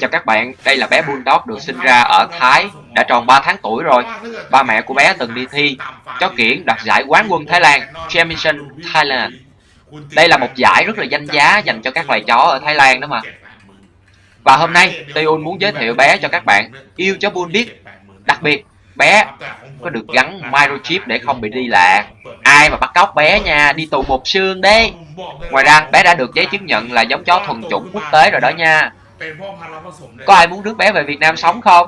Chào các bạn, đây là bé Bulldog được sinh ra ở Thái, đã tròn 3 tháng tuổi rồi. Ba mẹ của bé từng đi thi chó kiển đoạt giải quán quân Thái Lan, Championship Thailand. Đây là một giải rất là danh giá dành cho các loài chó ở Thái Lan đó mà. Và hôm nay, Tayun muốn giới thiệu bé cho các bạn yêu chó Bull biết. Đặc biệt, bé có được gắn microchip để không bị đi lạc. Ai mà bắt cóc bé nha, đi tù một xương đấy. Ngoài ra, bé đã được giấy chứng nhận là giống chó thuần chủng quốc tế rồi đó nha. Có ai muốn rước bé về Việt Nam sống không?